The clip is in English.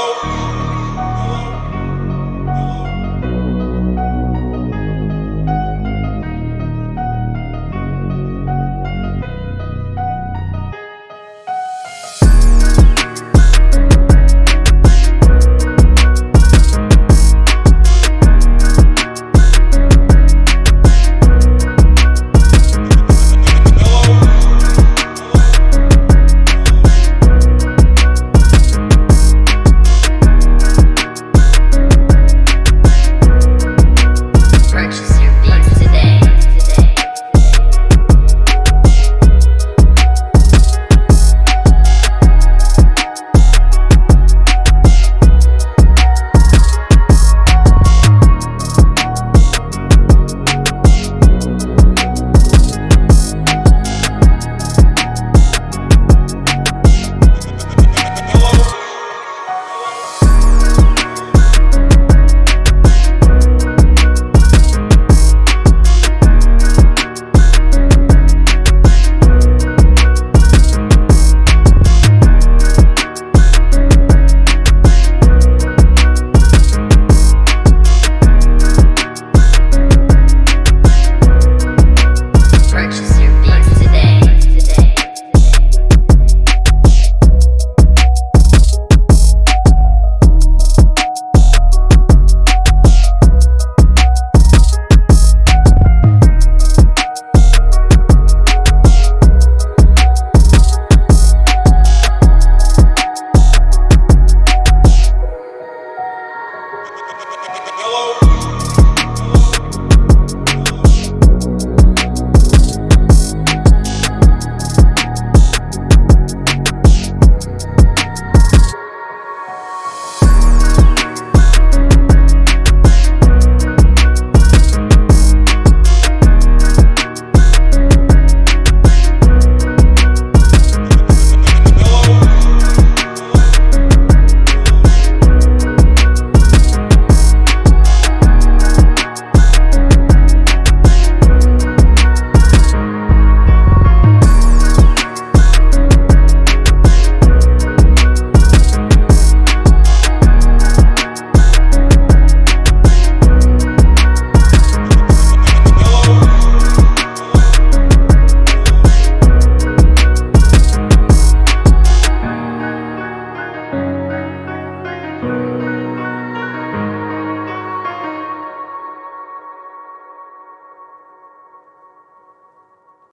Oh.